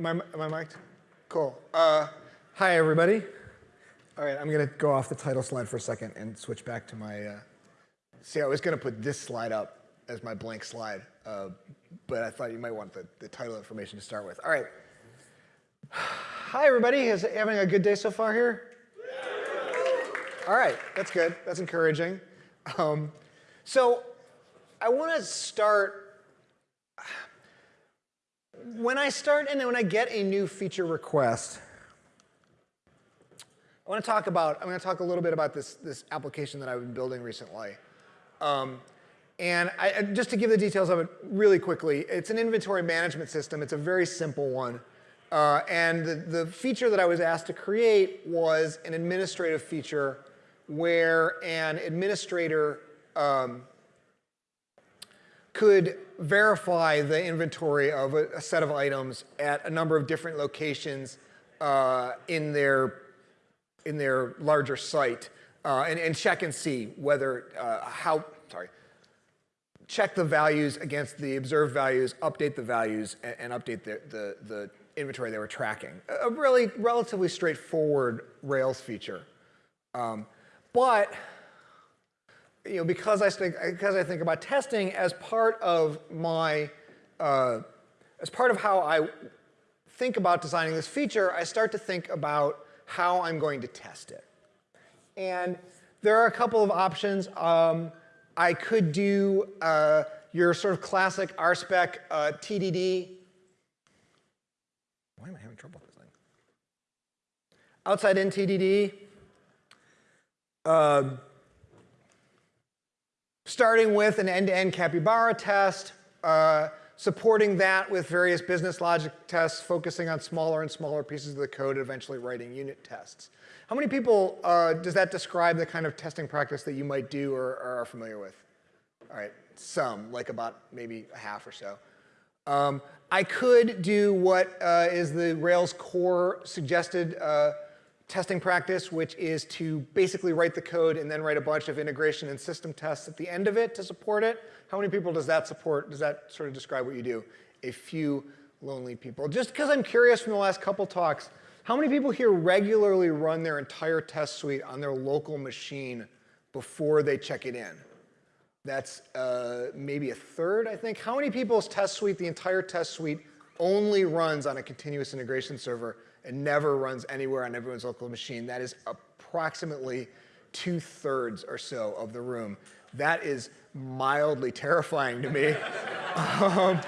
Am I, am I mic'd? Cool. Uh, hi, everybody. All right, I'm going to go off the title slide for a second and switch back to my. Uh, see, I was going to put this slide up as my blank slide, uh, but I thought you might want the, the title information to start with. All right. Hi, everybody. Is having a good day so far here? All right, that's good. That's encouraging. Um, so I want to start when I start and when I get a new feature request, I want to talk about, I'm going to talk a little bit about this, this application that I've been building recently. Um, and I, just to give the details of it really quickly, it's an inventory management system. It's a very simple one. Uh, and the, the feature that I was asked to create was an administrative feature where an administrator um, could verify the inventory of a, a, set of items at a number of different locations uh, in their in their larger site uh, and, and, check and see whether uh, how sorry check the values against the observed values, update the values, and, and update the, the, the inventory they were tracking. A really relatively straightforward Rails feature. Um, but you know, because I think because I think about testing as part of my uh, as part of how I think about designing this feature, I start to think about how I'm going to test it. And there are a couple of options. Um, I could do uh, your sort of classic RSpec uh, TDD. Why am I having trouble with this thing? Outside in TDD. Uh, starting with an end-to-end -end capybara test, uh, supporting that with various business logic tests, focusing on smaller and smaller pieces of the code, eventually writing unit tests. How many people uh, does that describe the kind of testing practice that you might do or, or are familiar with? All right, some, like about maybe a half or so. Um, I could do what uh, is the Rails core suggested uh, testing practice, which is to basically write the code and then write a bunch of integration and system tests at the end of it to support it. How many people does that support? Does that sort of describe what you do? A few lonely people. Just because I'm curious from the last couple talks, how many people here regularly run their entire test suite on their local machine before they check it in? That's uh, maybe a third, I think. How many people's test suite, the entire test suite, only runs on a continuous integration server and never runs anywhere on everyone's local machine. That is approximately two thirds or so of the room. That is mildly terrifying to me. um,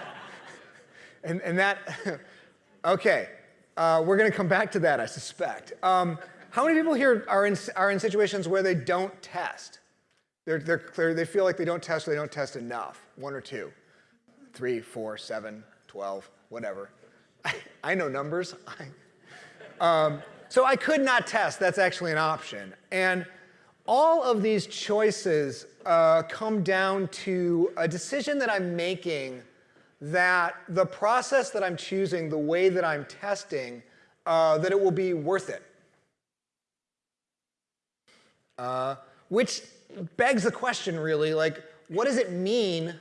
and, and that, okay, uh, we're gonna come back to that, I suspect. Um, how many people here are in, are in situations where they don't test? They're, they're clear, they feel like they don't test or they don't test enough, one or two, three, four, seven, 12, whatever. I, I know numbers. Um, so I could not test. That's actually an option. And all of these choices uh, come down to a decision that I'm making that the process that I'm choosing, the way that I'm testing, uh, that it will be worth it. Uh, which begs the question, really, like, what does it mean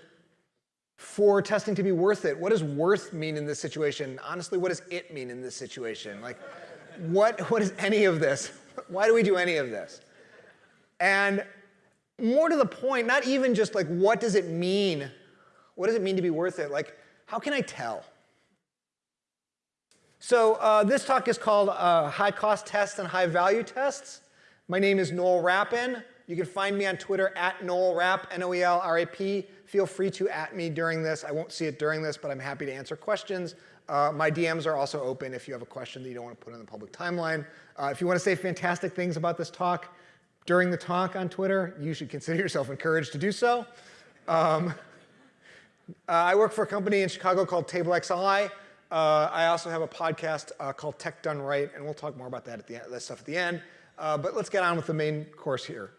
for testing to be worth it? What does worth mean in this situation? Honestly, what does it mean in this situation? Like, what, what is any of this? Why do we do any of this? And more to the point, not even just like, what does it mean? What does it mean to be worth it? Like, how can I tell? So uh, this talk is called uh, High Cost Tests and High Value Tests. My name is Noel Rappin. You can find me on Twitter at Noel Rapp, N-O-E-L-R-A-P. Feel free to at me during this. I won't see it during this, but I'm happy to answer questions. Uh, my DMs are also open if you have a question that you don't want to put in the public timeline. Uh, if you want to say fantastic things about this talk during the talk on Twitter, you should consider yourself encouraged to do so. Um, uh, I work for a company in Chicago called TableXI. Uh, I also have a podcast uh, called Tech Done Right, and we'll talk more about that at the that stuff at the end. Uh, but let's get on with the main course here.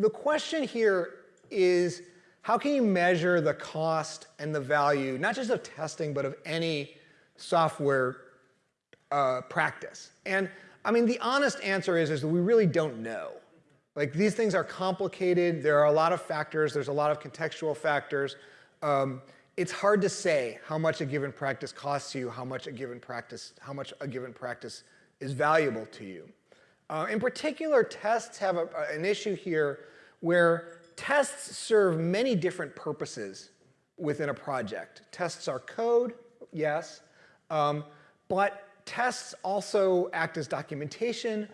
The question here is, how can you measure the cost and the value, not just of testing, but of any software uh, practice? And I mean, the honest answer is, is that we really don't know. Like these things are complicated. There are a lot of factors. There's a lot of contextual factors. Um, it's hard to say how much a given practice costs you, how much a given practice, how much a given practice is valuable to you. Uh, in particular, tests have a, an issue here where tests serve many different purposes within a project. Tests are code, yes, um, but tests also act as documentation.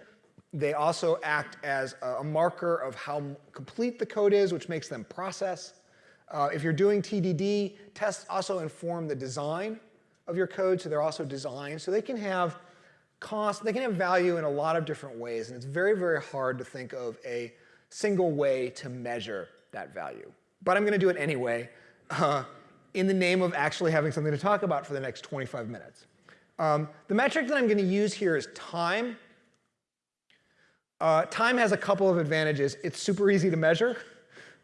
They also act as a marker of how complete the code is, which makes them process. Uh, if you're doing TDD, tests also inform the design of your code, so they're also designed. So they can have cost, they can have value in a lot of different ways, and it's very, very hard to think of a single way to measure that value. But I'm going to do it anyway uh, in the name of actually having something to talk about for the next 25 minutes. Um, the metric that I'm going to use here is time. Uh, time has a couple of advantages. It's super easy to measure.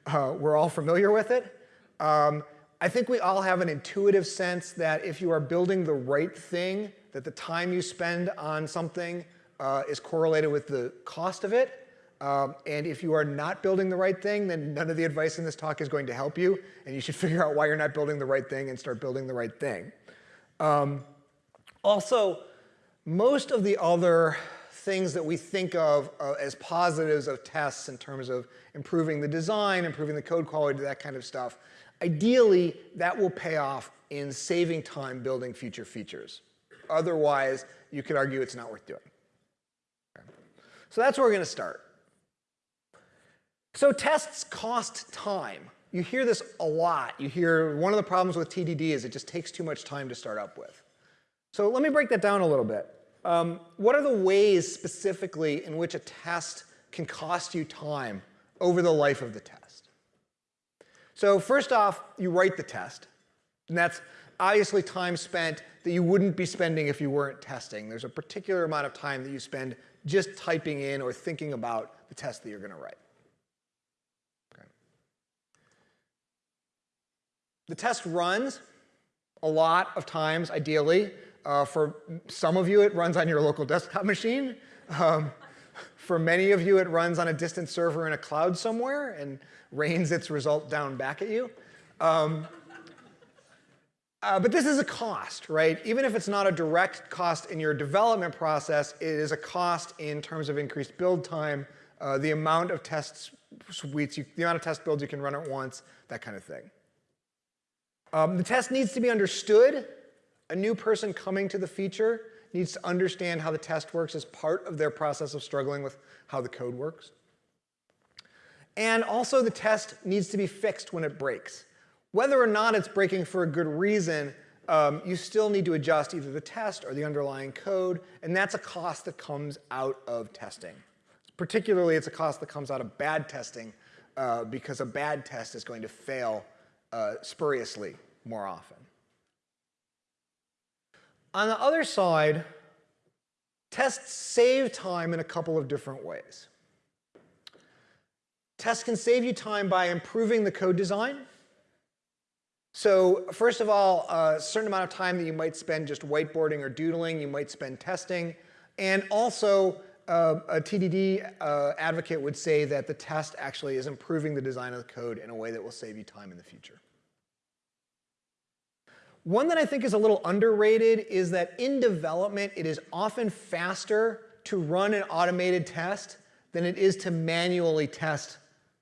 Uh, we're all familiar with it. Um, I think we all have an intuitive sense that if you are building the right thing, that the time you spend on something uh, is correlated with the cost of it. Um, and if you are not building the right thing, then none of the advice in this talk is going to help you. And you should figure out why you're not building the right thing and start building the right thing. Um, also, most of the other things that we think of uh, as positives of tests in terms of improving the design, improving the code quality, that kind of stuff, ideally, that will pay off in saving time building future features. Otherwise, you could argue it's not worth doing. So that's where we're going to start. So tests cost time. You hear this a lot. You hear one of the problems with TDD is it just takes too much time to start up with. So let me break that down a little bit. Um, what are the ways specifically in which a test can cost you time over the life of the test? So first off, you write the test. And that's obviously time spent that you wouldn't be spending if you weren't testing. There's a particular amount of time that you spend just typing in or thinking about the test that you're going to write. Okay. The test runs a lot of times, ideally. Uh, for some of you, it runs on your local desktop machine. Um, for many of you, it runs on a distant server in a cloud somewhere and rains its result down back at you. Um, uh, but this is a cost, right? Even if it's not a direct cost in your development process, it is a cost in terms of increased build time, uh, the amount of test suites, you, the amount of test builds you can run at once, that kind of thing. Um, the test needs to be understood. A new person coming to the feature needs to understand how the test works as part of their process of struggling with how the code works. And also the test needs to be fixed when it breaks. Whether or not it's breaking for a good reason, um, you still need to adjust either the test or the underlying code, and that's a cost that comes out of testing. Particularly, it's a cost that comes out of bad testing uh, because a bad test is going to fail uh, spuriously more often. On the other side, tests save time in a couple of different ways. Tests can save you time by improving the code design. So first of all, a certain amount of time that you might spend just whiteboarding or doodling, you might spend testing. And also, uh, a TDD uh, advocate would say that the test actually is improving the design of the code in a way that will save you time in the future. One that I think is a little underrated is that in development, it is often faster to run an automated test than it is to manually test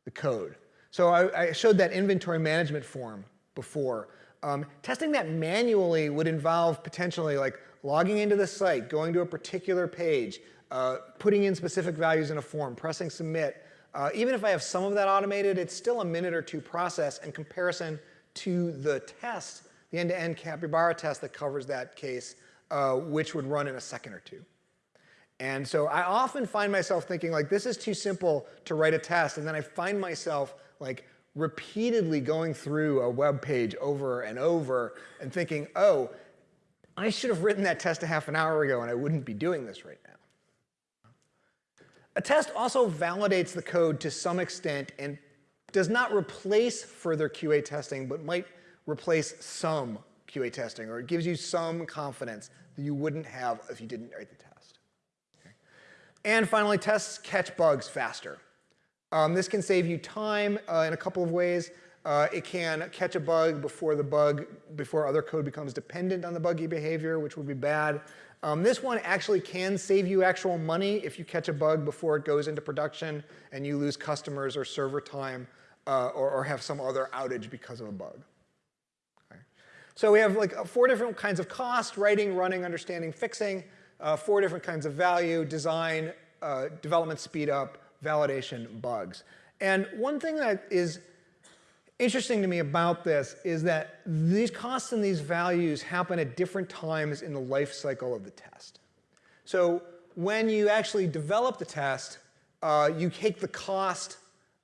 the code. So I, I showed that inventory management form before. Um, testing that manually would involve potentially like logging into the site, going to a particular page, uh, putting in specific values in a form, pressing submit. Uh, even if I have some of that automated, it's still a minute or two process in comparison to the test, the end-to-end -end capybara test that covers that case, uh, which would run in a second or two. And so I often find myself thinking like, this is too simple to write a test. And then I find myself like repeatedly going through a web page over and over and thinking, oh, I should have written that test a half an hour ago and I wouldn't be doing this right now. A test also validates the code to some extent and does not replace further QA testing, but might replace some QA testing, or it gives you some confidence that you wouldn't have if you didn't write the test. Okay. And finally, tests catch bugs faster. Um, this can save you time uh, in a couple of ways. Uh, it can catch a bug before the bug, before other code becomes dependent on the buggy behavior, which would be bad. Um, this one actually can save you actual money if you catch a bug before it goes into production and you lose customers or server time uh, or, or, have some other outage because of a bug. Okay. So we have like uh, four different kinds of cost, writing, running, understanding, fixing, uh, four different kinds of value, design, uh, development speed up, validation, bugs. And one thing that is interesting to me about this is that these costs and these values happen at different times in the life cycle of the test. So when you actually develop the test, uh, you take the cost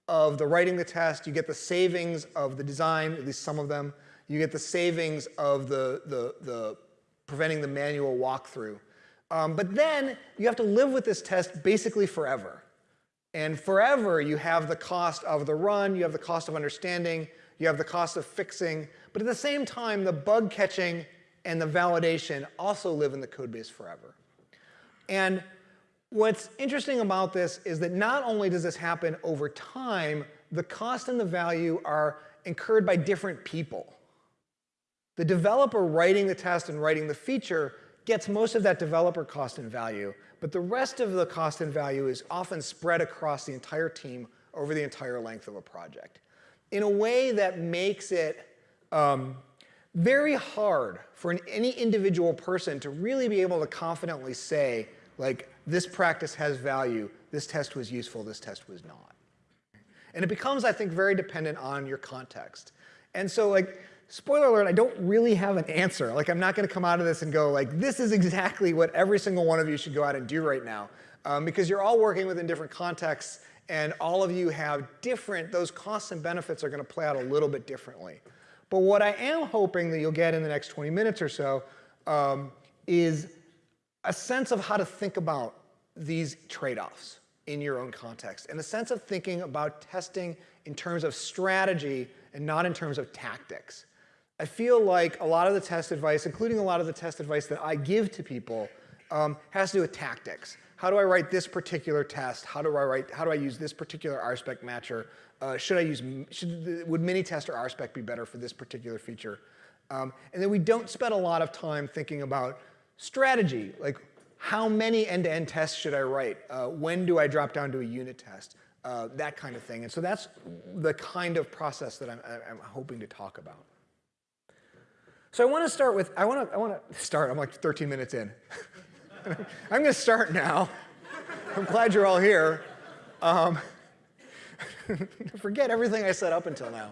of the writing the test, you get the savings of the design, at least some of them, you get the savings of the, the, the preventing the manual walkthrough. Um, but then you have to live with this test basically forever. And forever, you have the cost of the run, you have the cost of understanding, you have the cost of fixing, but at the same time, the bug catching and the validation also live in the code base forever. And what's interesting about this is that not only does this happen over time, the cost and the value are incurred by different people. The developer writing the test and writing the feature gets most of that developer cost and value, but the rest of the cost and value is often spread across the entire team over the entire length of a project in a way that makes it um, very hard for an, any individual person to really be able to confidently say, like, this practice has value, this test was useful, this test was not. And it becomes, I think, very dependent on your context. And so, like, spoiler alert, I don't really have an answer. Like, I'm not going to come out of this and go, like, this is exactly what every single one of you should go out and do right now. Um, because you're all working within different contexts, and all of you have different, those costs and benefits are going to play out a little bit differently. But what I am hoping that you'll get in the next 20 minutes or so um, is a sense of how to think about these trade-offs in your own context, and a sense of thinking about testing in terms of strategy and not in terms of tactics. I feel like a lot of the test advice, including a lot of the test advice that I give to people, um, has to do with tactics. How do I write this particular test? How do I write? How do I use this particular RSpec matcher? Uh, should I use? Should would Minitest or RSpec be better for this particular feature? Um, and then we don't spend a lot of time thinking about strategy, like how many end-to-end -end tests should I write? Uh, when do I drop down to a unit test? Uh, that kind of thing. And so that's the kind of process that I'm, I'm hoping to talk about. So I want to start with, I want to, I want to start, I'm like 13 minutes in. I'm going to start now. I'm glad you're all here. Um, forget everything I said up until now.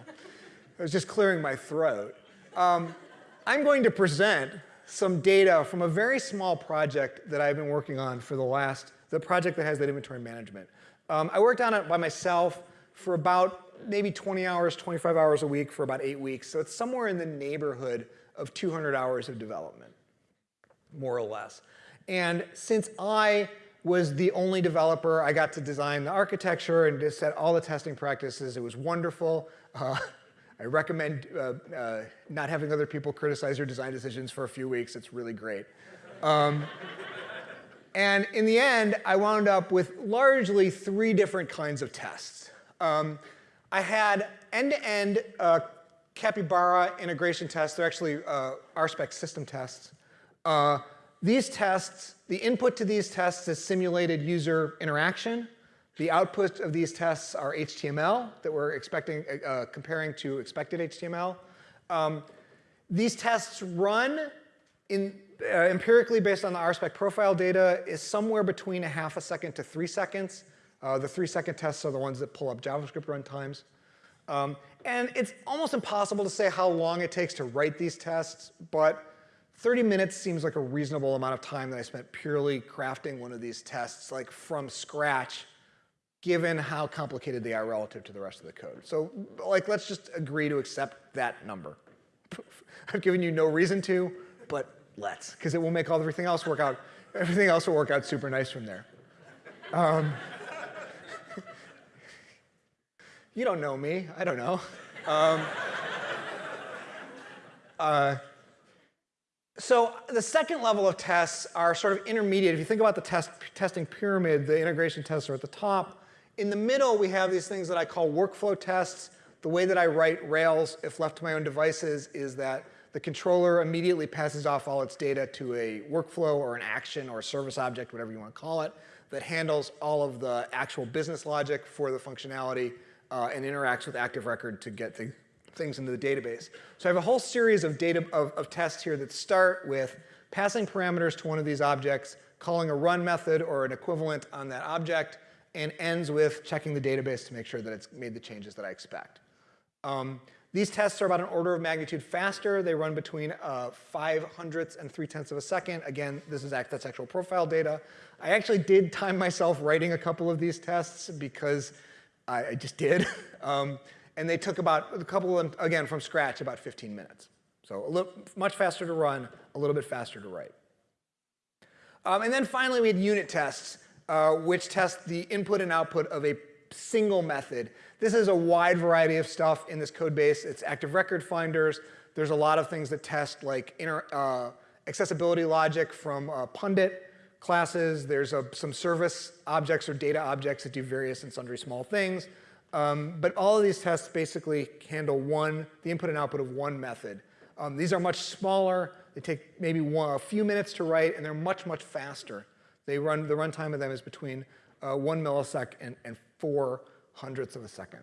I was just clearing my throat. Um, I'm going to present some data from a very small project that I've been working on for the last, the project that has that inventory management. Um, I worked on it by myself for about maybe 20 hours, 25 hours a week for about eight weeks. So it's somewhere in the neighborhood of 200 hours of development, more or less. And since I was the only developer, I got to design the architecture and just set all the testing practices. It was wonderful. Uh, I recommend uh, uh, not having other people criticize your design decisions for a few weeks. It's really great. Um, and in the end, I wound up with largely three different kinds of tests. Um, I had end-to-end -end, uh, Capybara integration tests. They're actually uh, RSpec system tests. Uh, these tests, the input to these tests is simulated user interaction. The output of these tests are HTML that we're expecting, uh, comparing to expected HTML. Um, these tests run in, uh, empirically based on the RSpec profile data is somewhere between a half a second to three seconds. Uh, the three second tests are the ones that pull up JavaScript runtimes. Um, and it's almost impossible to say how long it takes to write these tests, but 30 minutes seems like a reasonable amount of time that I spent purely crafting one of these tests like from scratch given how complicated they are relative to the rest of the code. So like, let's just agree to accept that number. I've given you no reason to, but let's, because it will make all everything else work out. Everything else will work out super nice from there. Um, you don't know me. I don't know. Um, uh, so the second level of tests are sort of intermediate. If you think about the test, testing pyramid, the integration tests are at the top. In the middle, we have these things that I call workflow tests. The way that I write Rails, if left to my own devices, is that the controller immediately passes off all its data to a workflow or an action or a service object, whatever you want to call it, that handles all of the actual business logic for the functionality uh, and interacts with Active Record to get the things into the database. So I have a whole series of data of, of tests here that start with passing parameters to one of these objects, calling a run method or an equivalent on that object, and ends with checking the database to make sure that it's made the changes that I expect. Um, these tests are about an order of magnitude faster. They run between uh, 5 hundredths and 3 tenths of a second. Again, this is that's actual profile data. I actually did time myself writing a couple of these tests because I, I just did. um, and they took about a couple of them, again, from scratch, about 15 minutes. So a little, much faster to run, a little bit faster to write. Um, and then finally, we had unit tests, uh, which test the input and output of a single method. This is a wide variety of stuff in this code base. It's active record finders. There's a lot of things that test like uh, accessibility logic from uh, Pundit classes. There's a, some service objects or data objects that do various and sundry small things. Um, but all of these tests basically handle one, the input and output of one method. Um, these are much smaller. They take maybe one, a few minutes to write, and they're much, much faster. They run, the runtime of them is between uh, one millisecond and, and four hundredths of a second.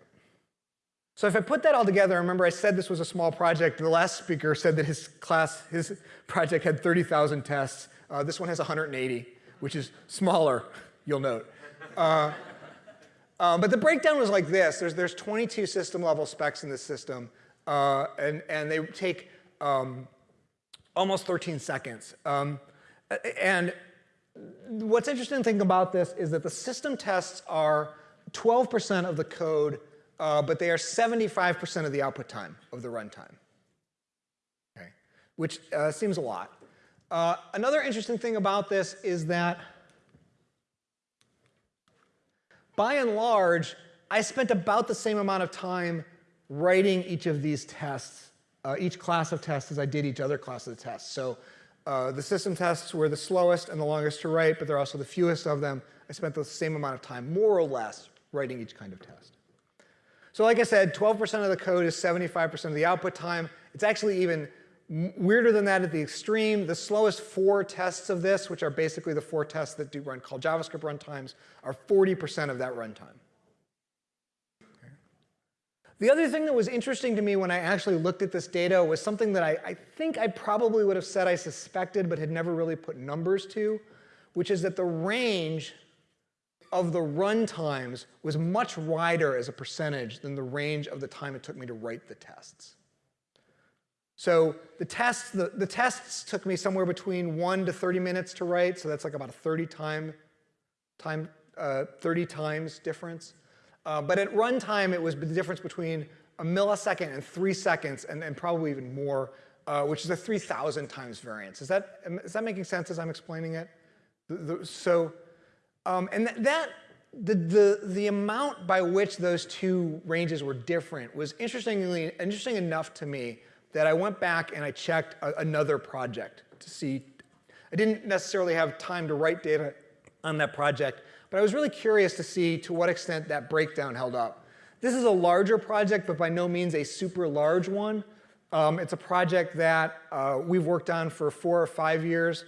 So if I put that all together, remember I said this was a small project. The last speaker said that his class, his project had 30,000 tests. Uh, this one has 180, which is smaller, you'll note. Uh, um, but the breakdown was like this. There's, there's 22 system level specs in this system, uh, and, and they take um, almost 13 seconds. Um, and what's interesting to think about this is that the system tests are 12% of the code, uh, but they are 75% of the output time of the runtime, okay? which uh, seems a lot. Uh, another interesting thing about this is that by and large, I spent about the same amount of time writing each of these tests, uh, each class of tests as I did each other class of tests. So uh, the system tests were the slowest and the longest to write, but they're also the fewest of them. I spent the same amount of time, more or less, writing each kind of test. So like I said, 12% of the code is 75% of the output time. It's actually even weirder than that at the extreme. The slowest four tests of this, which are basically the four tests that do run called JavaScript runtimes, are 40% of that runtime. The other thing that was interesting to me when I actually looked at this data was something that I, I, think I probably would have said I suspected but had never really put numbers to, which is that the range of the run times was much wider as a percentage than the range of the time it took me to write the tests. So the tests, the, the tests took me somewhere between 1 to 30 minutes to write, so that's like about a 30 time, time uh, 30 times difference. Uh, but at runtime, it was the difference between a millisecond and three seconds, and, and probably even more, uh, which is a 3,000 times variance. Is that, is that making sense as I'm explaining it? The, the, so um, and th that, the, the, the amount by which those two ranges were different was interestingly, interesting enough to me that I went back and I checked a, another project to see. I didn't necessarily have time to write data on that project, but I was really curious to see to what extent that breakdown held up. This is a larger project, but by no means a super large one. Um, it's a project that uh, we've worked on for four or five years.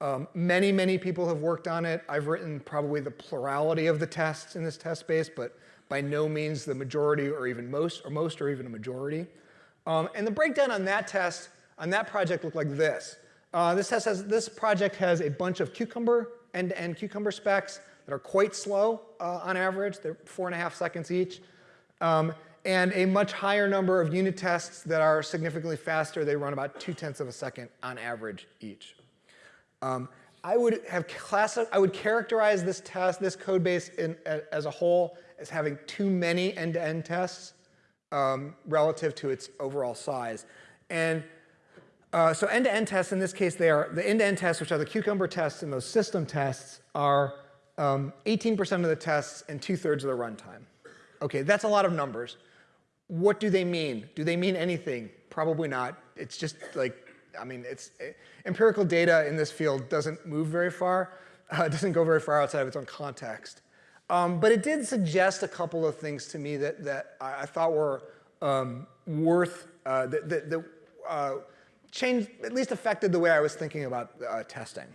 Um, many, many people have worked on it. I've written probably the plurality of the tests in this test space, but by no means the majority or even most, or most or even a majority. Um, and the breakdown on that test, on that project looked like this. Uh, this, test has, this project has a bunch of Cucumber, end-to-end -end Cucumber specs that are quite slow uh, on average. They're four and a half seconds each. Um, and a much higher number of unit tests that are significantly faster. They run about two tenths of a second on average each. Um, I would have class I would characterize this test, this code base in, as a whole as having too many end-to-end -end tests um, relative to its overall size. And uh, so end-to-end -end tests, in this case, they are the end-to-end -end tests, which are the cucumber tests and those system tests, are 18% um, of the tests and two-thirds of the runtime. Okay, that's a lot of numbers. What do they mean? Do they mean anything? Probably not. It's just like I mean, it's it, empirical data in this field doesn't move very far. Uh, doesn't go very far outside of its own context. Um, but it did suggest a couple of things to me that, that I, I thought were um, worth, uh, that, that, that uh, changed, at least affected the way I was thinking about uh, testing.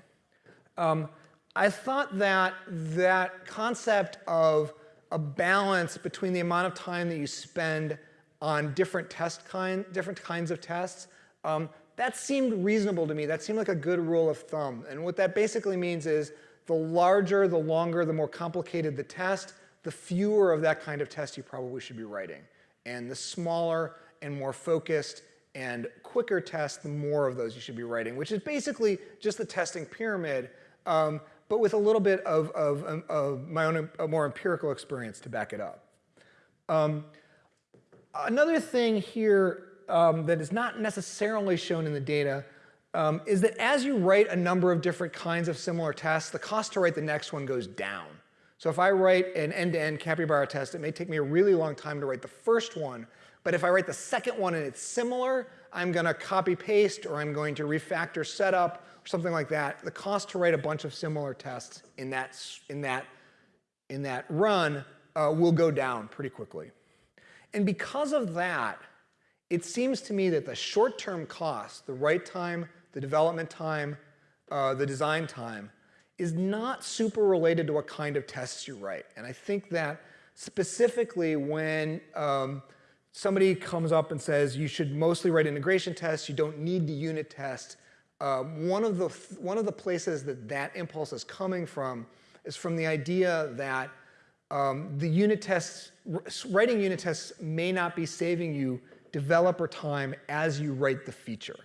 Um, I thought that that concept of a balance between the amount of time that you spend on different test kind, different kinds of tests, um, that seemed reasonable to me. That seemed like a good rule of thumb. And what that basically means is the larger, the longer, the more complicated the test, the fewer of that kind of test you probably should be writing. And the smaller and more focused and quicker test, the more of those you should be writing, which is basically just the testing pyramid, um, but with a little bit of, of, um, of my own more empirical experience to back it up. Um, another thing here um, that is not necessarily shown in the data um, is that as you write a number of different kinds of similar tests, the cost to write the next one goes down. So if I write an end-to-end -end capybara test, it may take me a really long time to write the first one, but if I write the second one and it's similar, I'm going to copy paste or I'm going to refactor setup or something like that. The cost to write a bunch of similar tests in that, in that, in that run uh, will go down pretty quickly. And because of that, it seems to me that the short-term cost, the write time, the development time, uh, the design time, is not super related to what kind of tests you write. And I think that specifically when um, somebody comes up and says you should mostly write integration tests, you don't need the unit test, uh, one, of the, one of the places that that impulse is coming from is from the idea that um, the unit tests, writing unit tests may not be saving you developer time as you write the feature.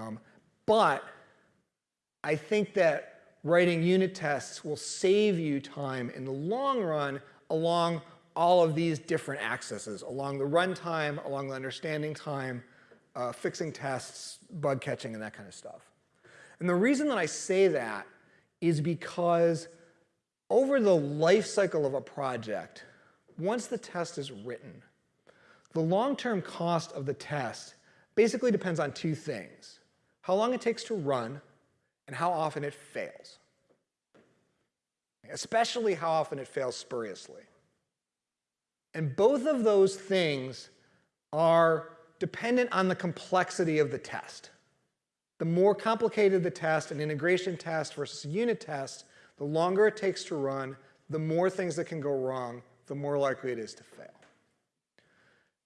Um, but I think that writing unit tests will save you time in the long run along all of these different axes, along the runtime, along the understanding time, uh, fixing tests, bug catching, and that kind of stuff. And the reason that I say that is because over the life cycle of a project, once the test is written, the long-term cost of the test basically depends on two things. How long it takes to run and how often it fails. Especially how often it fails spuriously. And both of those things are dependent on the complexity of the test. The more complicated the test, an integration test versus a unit test, the longer it takes to run, the more things that can go wrong, the more likely it is to fail.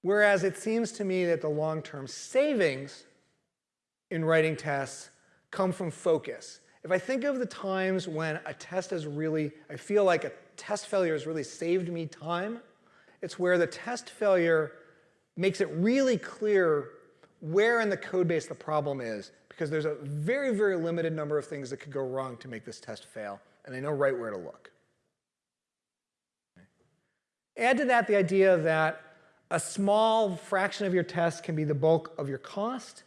Whereas it seems to me that the long-term savings in writing tests come from focus. If I think of the times when a test has really, I feel like a test failure has really saved me time, it's where the test failure makes it really clear where in the code base the problem is because there's a very, very limited number of things that could go wrong to make this test fail, and I know right where to look. Add to that the idea that a small fraction of your test can be the bulk of your cost.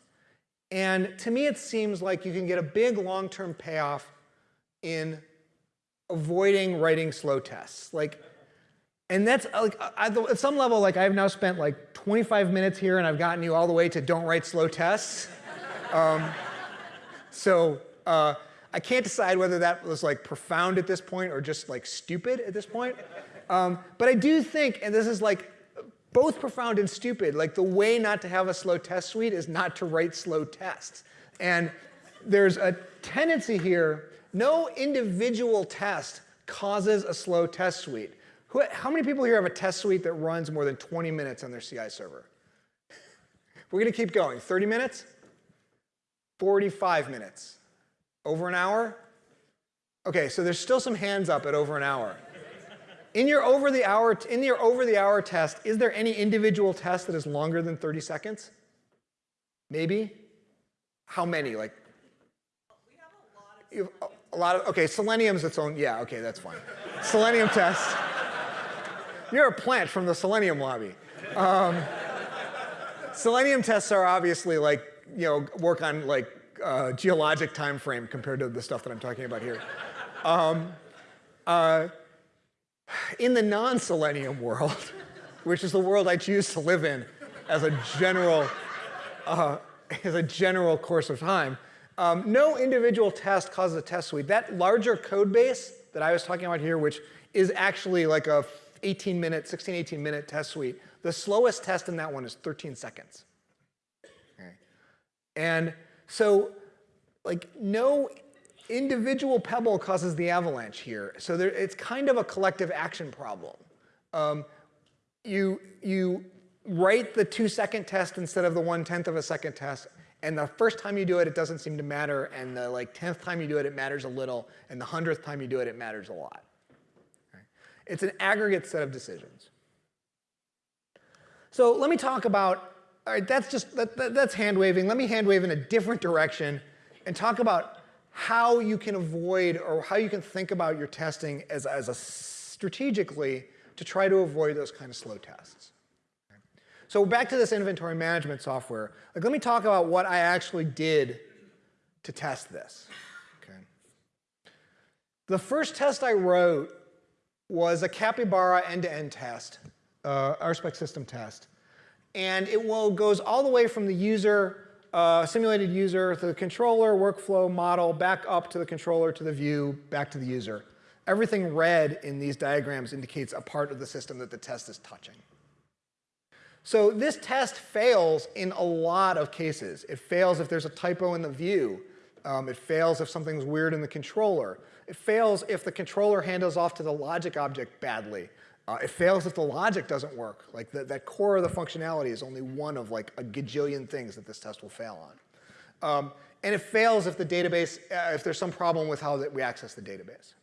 And to me, it seems like you can get a big long-term payoff in avoiding writing slow tests. Like, and that's like, at some level, like I've now spent like 25 minutes here and I've gotten you all the way to don't write slow tests. um, so uh, I can't decide whether that was like profound at this point or just like stupid at this point. Um, but I do think, and this is like both profound and stupid. Like the way not to have a slow test suite is not to write slow tests. And there's a tendency here, no individual test causes a slow test suite. Who, how many people here have a test suite that runs more than 20 minutes on their CI server? We're gonna keep going. 30 minutes? 45 minutes. Over an hour? Okay, so there's still some hands up at over an hour. In your over the hour, in your over the hour test, is there any individual test that is longer than 30 seconds? Maybe? How many? Like we have a lot of, a lot of okay, Selenium's its own, yeah, okay, that's fine. Selenium test. You're a plant from the Selenium lobby. Um, Selenium tests are obviously like, you know, work on like uh, geologic time frame compared to the stuff that I'm talking about here. Um, uh, in the non-selenium world, which is the world I choose to live in as a general, uh, as a general course of time, um, no individual test causes a test suite. That larger code base that I was talking about here, which is actually like a 18 minute, 16, 18 minute test suite, The slowest test in that one is 13 seconds. Okay. And so like no individual pebble causes the avalanche here. So there, it's kind of a collective action problem. Um, you, you write the two second test instead of the one tenth of a second test. And the first time you do it, it doesn't seem to matter. And the like tenth time you do it, it matters a little. And the hundredth time you do it, it matters a lot. Okay. It's an aggregate set of decisions. So let me talk about, all right, that's just, that, that, that's hand waving. Let me hand wave in a different direction and talk about how you can avoid or how you can think about your testing as, as a strategically to try to avoid those kind of slow tests. So back to this inventory management software. Like, let me talk about what I actually did to test this. Okay. The first test I wrote was a Capybara end-to-end -end test, uh, RSpec system test. And it will, goes all the way from the user, uh, simulated user, to the controller, workflow, model, back up to the controller, to the view, back to the user. Everything red in these diagrams indicates a part of the system that the test is touching. So this test fails in a lot of cases. It fails if there's a typo in the view. Um, it fails if something's weird in the controller. It fails if the controller handles off to the logic object badly. Uh, it fails if the logic doesn't work. Like the, that core of the functionality is only one of like a gajillion things that this test will fail on. Um, and it fails if the database, uh, if there's some problem with how that we access the database.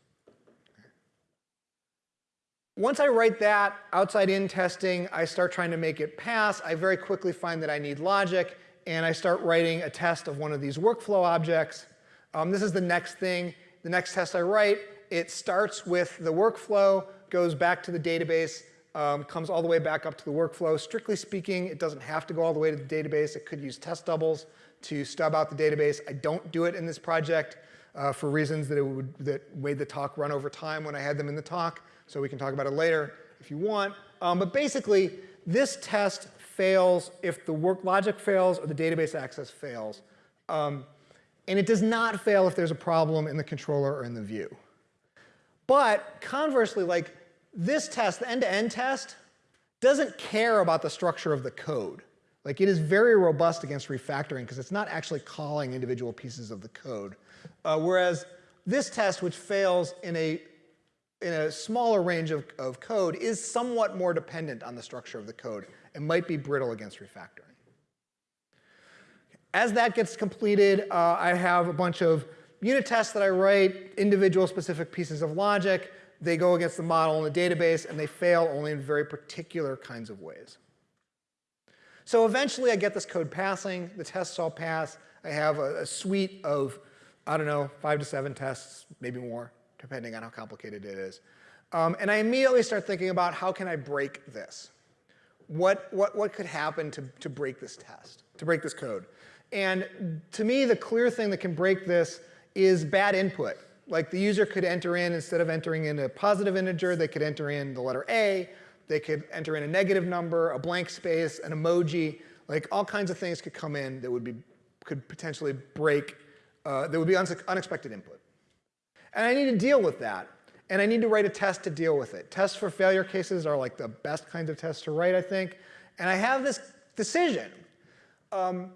Once I write that outside-in testing, I start trying to make it pass. I very quickly find that I need logic, and I start writing a test of one of these workflow objects. Um, this is the next thing. The next test I write, it starts with the workflow, goes back to the database, um, comes all the way back up to the workflow. Strictly speaking, it doesn't have to go all the way to the database. It could use test doubles to stub out the database. I don't do it in this project uh, for reasons that, it would, that made the talk run over time when I had them in the talk so we can talk about it later if you want. Um, but basically, this test fails if the work logic fails or the database access fails. Um, and it does not fail if there's a problem in the controller or in the view. But conversely, like this test, the end-to-end -end test, doesn't care about the structure of the code. Like it is very robust against refactoring because it's not actually calling individual pieces of the code. Uh, whereas this test, which fails in a in a smaller range of, of code is somewhat more dependent on the structure of the code and might be brittle against refactoring. As that gets completed, uh, I have a bunch of unit tests that I write, individual specific pieces of logic. They go against the model in the database, and they fail only in very particular kinds of ways. So eventually, I get this code passing. The tests all pass. I have a, a suite of, I don't know, five to seven tests, maybe more depending on how complicated it is. Um, and I immediately start thinking about how can I break this? What, what, what could happen to, to break this test, to break this code? And to me, the clear thing that can break this is bad input. Like the user could enter in, instead of entering in a positive integer, they could enter in the letter A, they could enter in a negative number, a blank space, an emoji, like all kinds of things could come in that would be, could potentially break, uh, that would be unexpected input. And I need to deal with that. And I need to write a test to deal with it. Tests for failure cases are like the best kinds of tests to write, I think. And I have this decision. Um,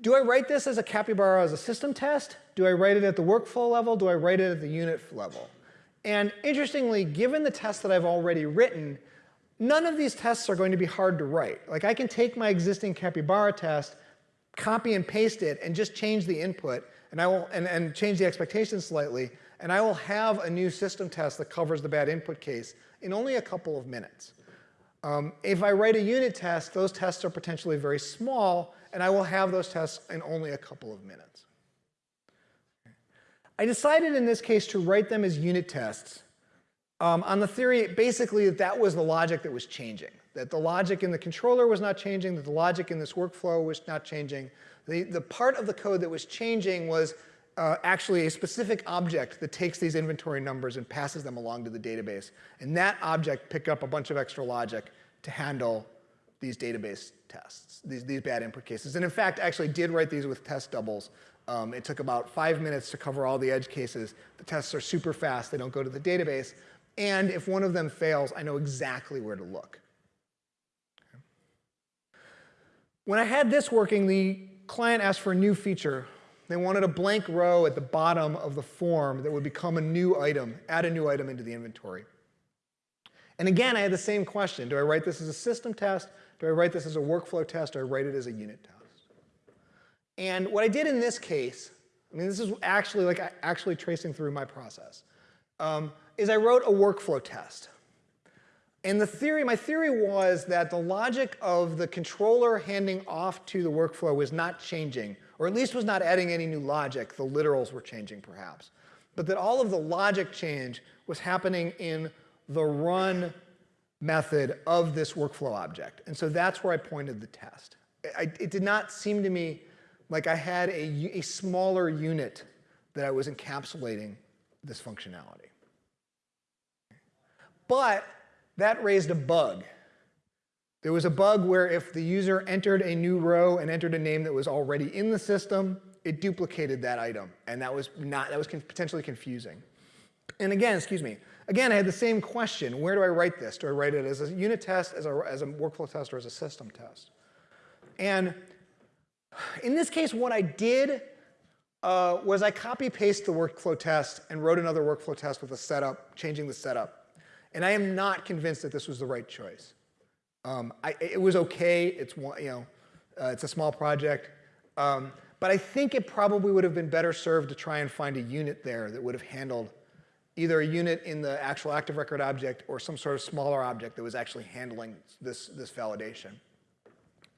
do I write this as a capybara as a system test? Do I write it at the workflow level? Do I write it at the unit level? And interestingly, given the tests that I've already written, none of these tests are going to be hard to write. Like I can take my existing capybara test, copy and paste it, and just change the input, and I will and, and change the expectations slightly, and I will have a new system test that covers the bad input case in only a couple of minutes. Um, if I write a unit test, those tests are potentially very small, and I will have those tests in only a couple of minutes. I decided in this case to write them as unit tests um, on the theory basically that that was the logic that was changing, that the logic in the controller was not changing, that the logic in this workflow was not changing. The, the part of the code that was changing was uh, actually a specific object that takes these inventory numbers and passes them along to the database. And that object picked up a bunch of extra logic to handle these database tests, these, these bad input cases. And in fact, actually did write these with test doubles. Um, it took about five minutes to cover all the edge cases. The tests are super fast. They don't go to the database. And if one of them fails, I know exactly where to look. When I had this working, the client asked for a new feature. They wanted a blank row at the bottom of the form that would become a new item, add a new item into the inventory. And again, I had the same question. Do I write this as a system test? Do I write this as a workflow test? Or do I write it as a unit test? And what I did in this case, I mean, this is actually like actually tracing through my process, um, is I wrote a workflow test. And the theory, my theory was that the logic of the controller handing off to the workflow was not changing, or at least was not adding any new logic. The literals were changing, perhaps. But that all of the logic change was happening in the run method of this workflow object. And so that's where I pointed the test. I, it did not seem to me like I had a, a smaller unit that I was encapsulating this functionality. But that raised a bug. There was a bug where if the user entered a new row and entered a name that was already in the system, it duplicated that item. And that was not, that was potentially confusing. And again, excuse me, again, I had the same question. Where do I write this? Do I write it as a unit test, as a, as a workflow test, or as a system test? And in this case, what I did uh, was I copy paste the workflow test and wrote another workflow test with a setup, changing the setup. And I am not convinced that this was the right choice. Um, I, it was okay. It's you know, uh, it's a small project. Um, but I think it probably would have been better served to try and find a unit there that would have handled either a unit in the actual active record object or some sort of smaller object that was actually handling this, this validation.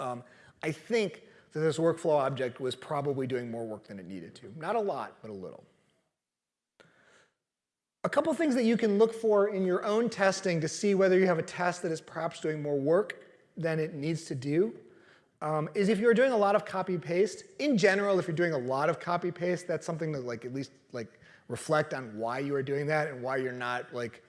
Um, I think that this workflow object was probably doing more work than it needed to. Not a lot, but a little. A couple things that you can look for in your own testing to see whether you have a test that is perhaps doing more work than it needs to do um, is if you're doing a lot of copy paste. In general, if you're doing a lot of copy paste, that's something to like at least like reflect on why you are doing that and why you're not like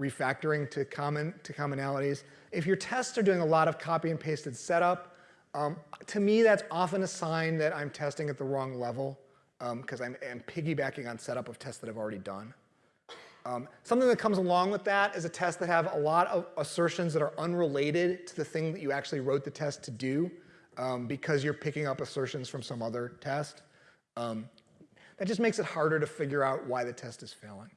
refactoring to common to commonalities. If your tests are doing a lot of copy and pasted setup, um, to me, that's often a sign that I'm testing at the wrong level because um, I'm, I'm, piggybacking on setup of tests that I've already done. Um, something that comes along with that is a test that have a lot of assertions that are unrelated to the thing that you actually wrote the test to do um, because you're picking up assertions from some other test. Um, that just makes it harder to figure out why the test is failing.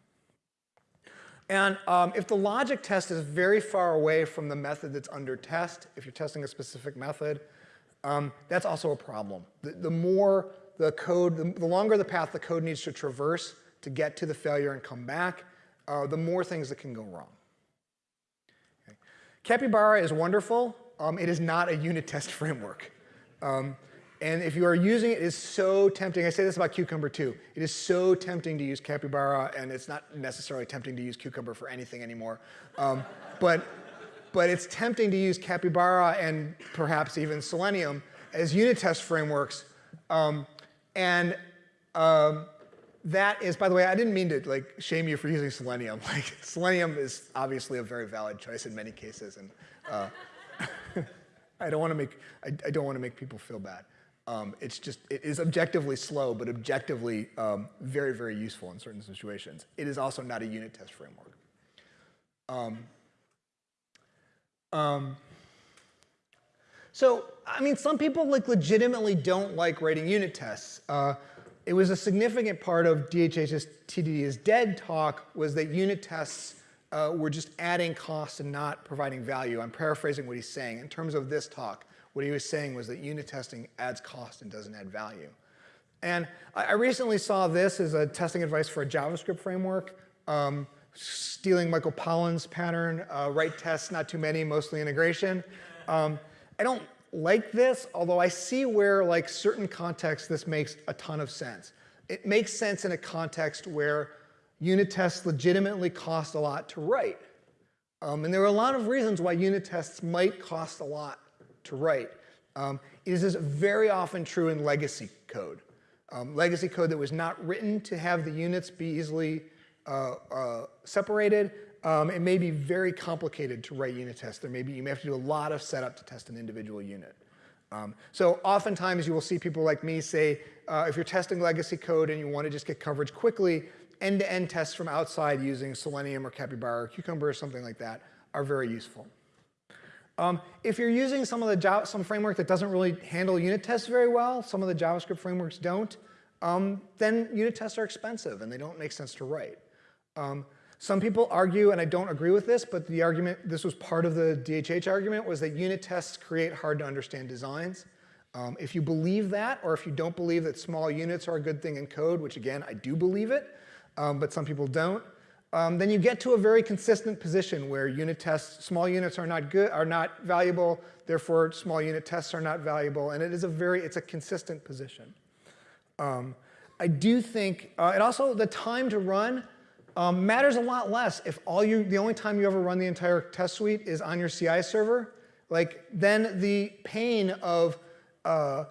And um, if the logic test is very far away from the method that's under test, if you're testing a specific method, um, that's also a problem. The, the more the code, the, the, longer the path the code needs to traverse to get to the failure and come back, uh, the more things that can go wrong. Okay. Capybara is wonderful. Um, it is not a unit test framework. Um, and if you are using it, it is so tempting. I say this about Cucumber too. It is so tempting to use Capybara, and it's not necessarily tempting to use Cucumber for anything anymore. Um, but but it's tempting to use Capybara and perhaps even Selenium as unit test frameworks. Um, and um, that is, by the way, I didn't mean to like shame you for using Selenium. Like Selenium is obviously a very valid choice in many cases, and uh, I don't want to make I, I, don't want to make people feel bad. Um, it's just it is objectively slow, but objectively um, very very useful in certain situations. It is also not a unit test framework. Um, um, so, I mean, some people like legitimately don't like writing unit tests. Uh, it was a significant part of DHH's TDD is dead talk was that unit tests uh, were just adding cost and not providing value. I'm paraphrasing what he's saying. In terms of this talk, what he was saying was that unit testing adds cost and doesn't add value. And I, I recently saw this as a testing advice for a JavaScript framework. Um, stealing Michael Pollan's pattern, uh, write tests, not too many, mostly integration. Um, I don't like this, although I see where like certain contexts this makes a ton of sense. It makes sense in a context where unit tests legitimately cost a lot to write. Um, and there are a lot of reasons why unit tests might cost a lot to write. Um, it is very often true in legacy code. Um, legacy code that was not written to have the units be easily uh, uh, separated, um, it may be very complicated to write unit tests. There may be, you may have to do a lot of setup to test an individual unit. Um, so oftentimes you will see people like me say, uh, if you're testing legacy code and you want to just get coverage quickly, end-to-end -end tests from outside using Selenium or Capybara or Cucumber or something like that are very useful. Um, if you're using some of the Java, some framework that doesn't really handle unit tests very well, some of the JavaScript frameworks don't, um, then unit tests are expensive and they don't make sense to write. Um, some people argue, and I don't agree with this, but the argument, this was part of the DHH argument, was that unit tests create hard to understand designs. Um, if you believe that, or if you don't believe that small units are a good thing in code, which again, I do believe it, um, but some people don't, um, then you get to a very consistent position where unit tests, small units are not good, are not valuable, therefore small unit tests are not valuable, and it is a very, it's a consistent position. Um, I do think, uh, and also the time to run um, matters a lot less if all you, the only time you ever run the entire test suite is on your CI server, like then the pain of uh,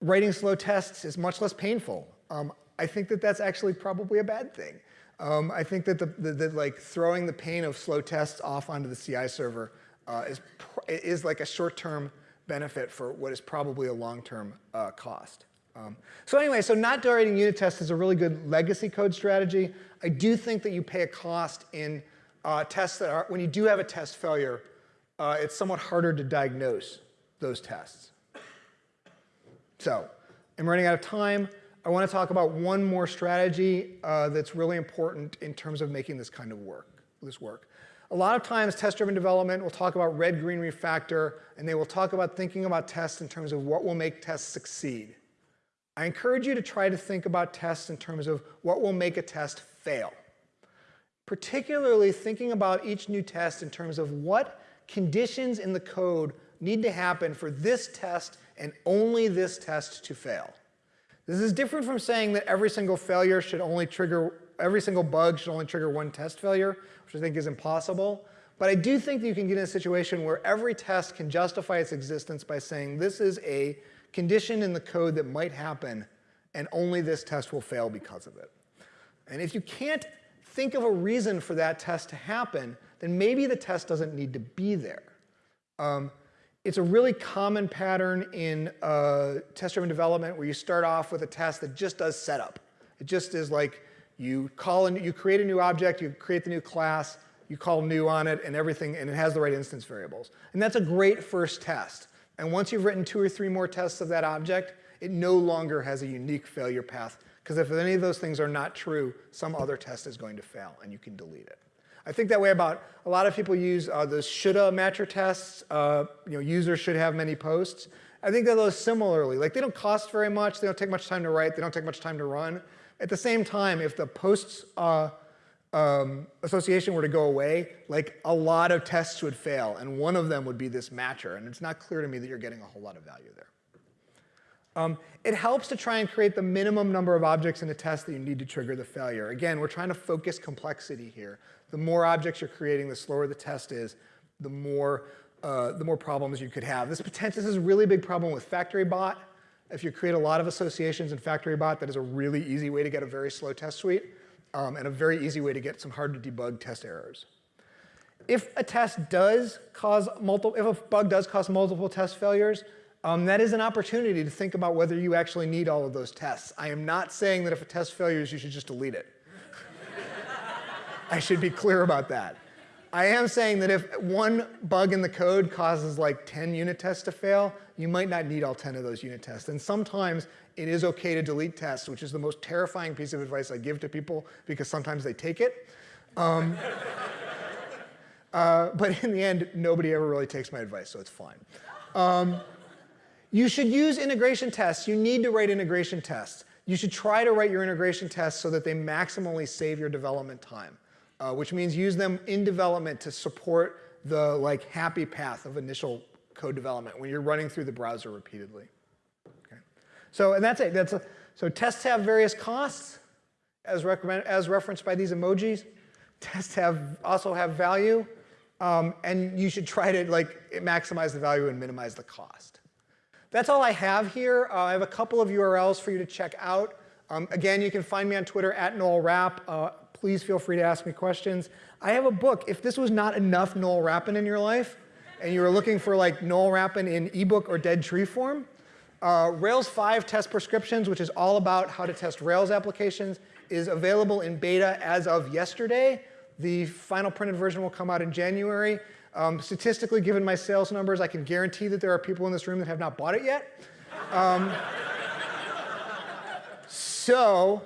writing slow tests is much less painful. Um, I think that that's actually probably a bad thing. Um, I think that the, the, the, like throwing the pain of slow tests off onto the CI server uh, is, is like a short-term benefit for what is probably a long-term uh, cost. Um, so anyway, so not writing unit tests is a really good legacy code strategy. I do think that you pay a cost in uh, tests that are, when you do have a test failure, uh, it's somewhat harder to diagnose those tests. So I'm running out of time. I want to talk about one more strategy uh, that's really important in terms of making this kind of work, this work. A lot of times test-driven development will talk about red-green refactor, and they will talk about thinking about tests in terms of what will make tests succeed. I encourage you to try to think about tests in terms of what will make a test fail. Particularly thinking about each new test in terms of what conditions in the code need to happen for this test and only this test to fail. This is different from saying that every single failure should only trigger, every single bug should only trigger one test failure, which I think is impossible. But I do think that you can get in a situation where every test can justify its existence by saying this is a condition in the code that might happen, and only this test will fail because of it. And if you can't think of a reason for that test to happen, then maybe the test doesn't need to be there. Um, it's a really common pattern in uh, test-driven development where you start off with a test that just does setup. It just is like you call and you create a new object, you create the new class, you call new on it, and everything, and it has the right instance variables. And that's a great first test. And once you've written two or three more tests of that object, it no longer has a unique failure path. Because if any of those things are not true, some other test is going to fail, and you can delete it. I think that way about a lot of people use uh, those shoulda matcher tests. Uh, you know, users should have many posts. I think that those similarly, like they don't cost very much, they don't take much time to write, they don't take much time to run. At the same time, if the posts uh, um, association were to go away, like a lot of tests would fail, and one of them would be this matcher, and it's not clear to me that you're getting a whole lot of value there. Um, it helps to try and create the minimum number of objects in a test that you need to trigger the failure. Again, we're trying to focus complexity here. The more objects you're creating, the slower the test is, the more, uh, the more problems you could have. This, this is a really big problem with FactoryBot. If you create a lot of associations in FactoryBot, that is a really easy way to get a very slow test suite um, and a very easy way to get some hard to debug test errors. If a test does cause multiple, if a bug does cause multiple test failures, um, that is an opportunity to think about whether you actually need all of those tests. I am not saying that if a test fails, you should just delete it. I should be clear about that. I am saying that if one bug in the code causes like 10 unit tests to fail, you might not need all 10 of those unit tests. And sometimes it is okay to delete tests, which is the most terrifying piece of advice I give to people because sometimes they take it. Um, uh, but in the end, nobody ever really takes my advice, so it's fine. Um, you should use integration tests. You need to write integration tests. You should try to write your integration tests so that they maximally save your development time uh, which means use them in development to support the like happy path of initial code development when you're running through the browser repeatedly. Okay. So, and that's it. That's a, so tests have various costs as, recommend, as referenced by these emojis. Tests have also have value, um, and you should try to like maximize the value and minimize the cost. That's all I have here. Uh, I have a couple of URLs for you to check out. Um, again, you can find me on Twitter at Noel Rapp. Uh, please feel free to ask me questions. I have a book. If this was not enough Noel Rappin in your life, and you were looking for like Noel Rappin in ebook or dead tree form, uh, Rails 5 test prescriptions, which is all about how to test Rails applications, is available in beta as of yesterday. The final printed version will come out in January. Um, statistically, given my sales numbers, I can guarantee that there are people in this room that have not bought it yet. Um, so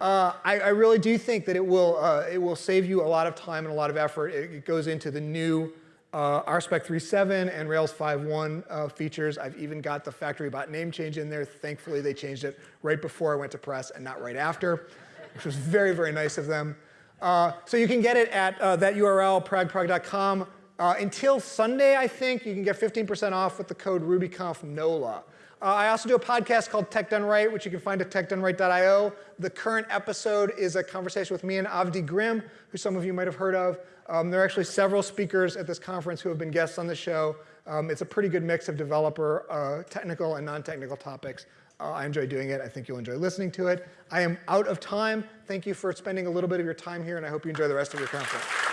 uh, I, I, really do think that it will, uh, it will save you a lot of time and a lot of effort. It, it goes into the new uh, RSpec 3.7 and Rails 5.1 uh, features. I've even got the factory bot name change in there. Thankfully, they changed it right before I went to press and not right after, which was very, very nice of them. Uh, so you can get it at uh, that URL, pragprog.com. Uh, until Sunday, I think, you can get 15% off with the code RubyConfNOLA. Uh, I also do a podcast called Tech Done Right, which you can find at techdoneright.io. The current episode is a conversation with me and Avdi Grimm, who some of you might have heard of. Um, there are actually several speakers at this conference who have been guests on the show. Um, it's a pretty good mix of developer, uh, technical, and non-technical topics. Uh, I enjoy doing it. I think you'll enjoy listening to it. I am out of time. Thank you for spending a little bit of your time here, and I hope you enjoy the rest of your conference.